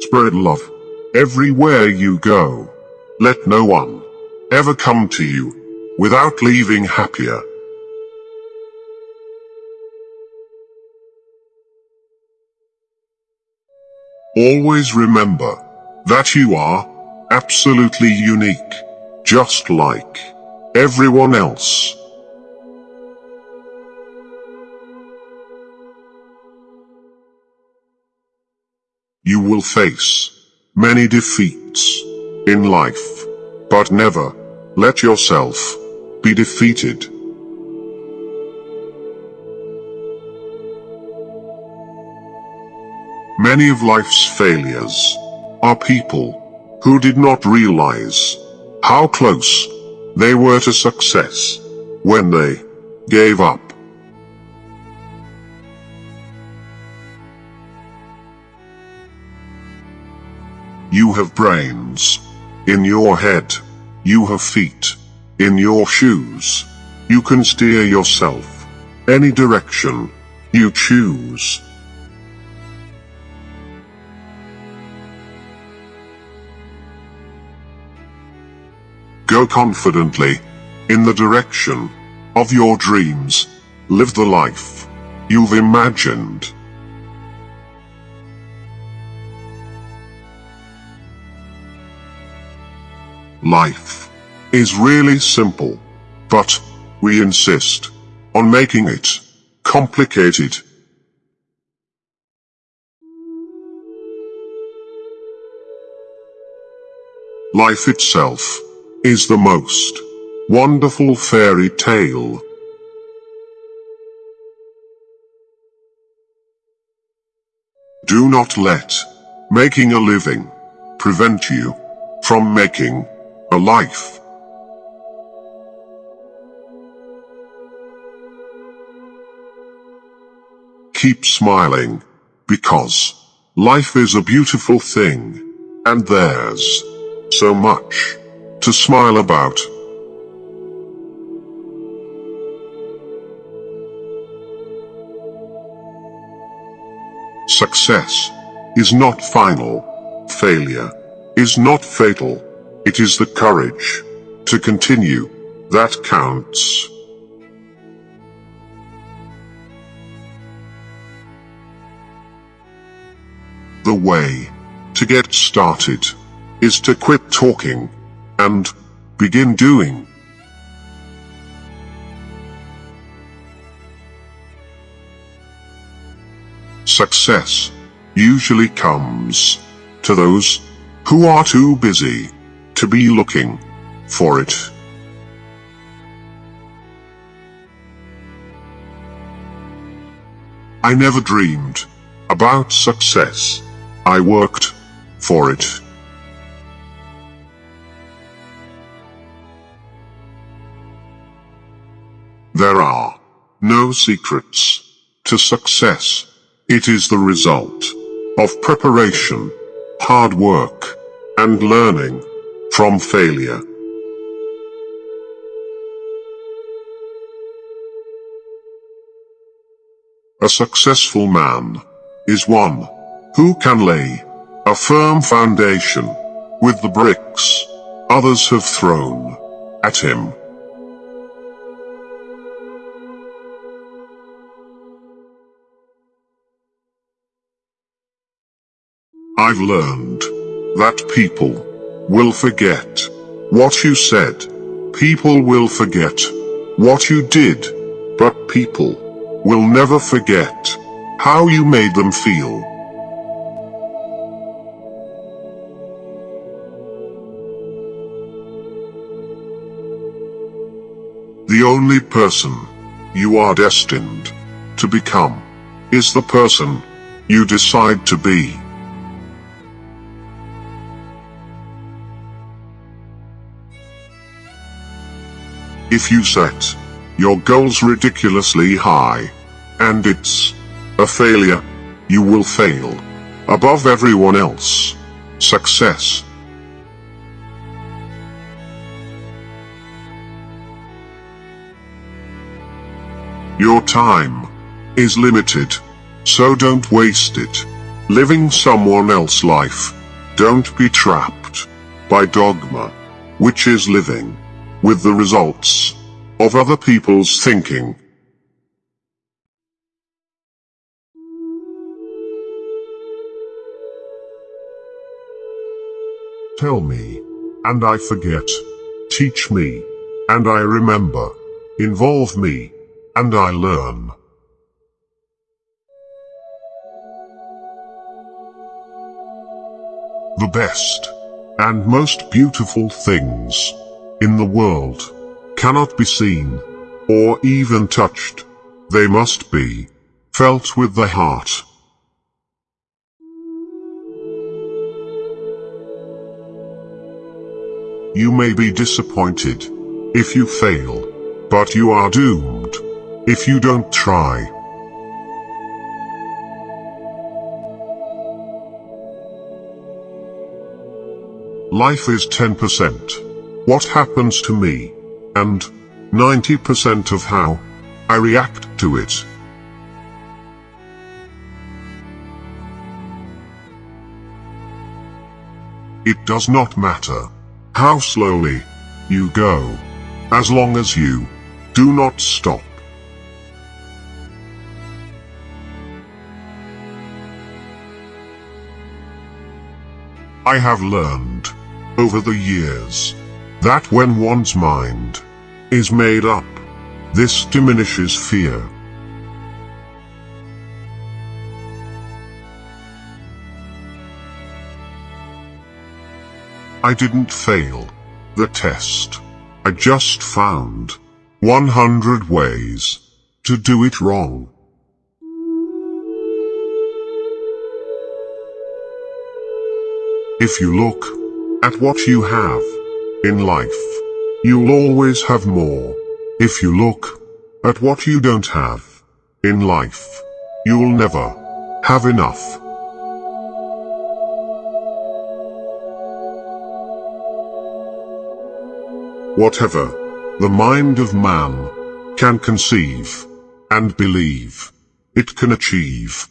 Spread love everywhere you go. Let no one ever come to you without leaving happier. Always remember that you are absolutely unique, just like everyone else. You will face many defeats in life, but never let yourself be defeated. Many of life's failures are people who did not realize how close they were to success when they gave up. You have brains in your head. You have feet in your shoes. You can steer yourself any direction you choose. Go confidently in the direction of your dreams. Live the life you've imagined. Life is really simple, but we insist on making it complicated. Life itself is the most wonderful fairy tale. Do not let making a living prevent you from making a life. Keep smiling, because life is a beautiful thing, and there's so much to smile about. Success is not final. Failure is not fatal. It is the courage to continue that counts. The way to get started is to quit talking and begin doing. Success usually comes to those who are too busy to be looking for it. I never dreamed about success. I worked for it. There are no secrets to success. It is the result of preparation, hard work, and learning from failure. A successful man is one who can lay a firm foundation with the bricks others have thrown at him. I've learned that people will forget what you said. People will forget what you did, but people will never forget how you made them feel. The only person you are destined to become is the person you decide to be. If you set your goals ridiculously high, and it's a failure, you will fail above everyone else. Success. Your time is limited, so don't waste it. living someone else's life. Don't be trapped by dogma, which is living with the results of other people's thinking. Tell me, and I forget. Teach me, and I remember. Involve me, and I learn. The best and most beautiful things in the world cannot be seen or even touched. They must be felt with the heart. You may be disappointed if you fail, but you are doomed if you don't try. Life is 10% what happens to me, and 90% of how I react to it. It does not matter how slowly you go, as long as you do not stop. I have learned over the years that when one's mind is made up, this diminishes fear. I didn't fail the test. I just found 100 ways to do it wrong. If you look at what you have in life, you'll always have more. If you look at what you don't have in life, you'll never have enough. Whatever the mind of man can conceive and believe, it can achieve.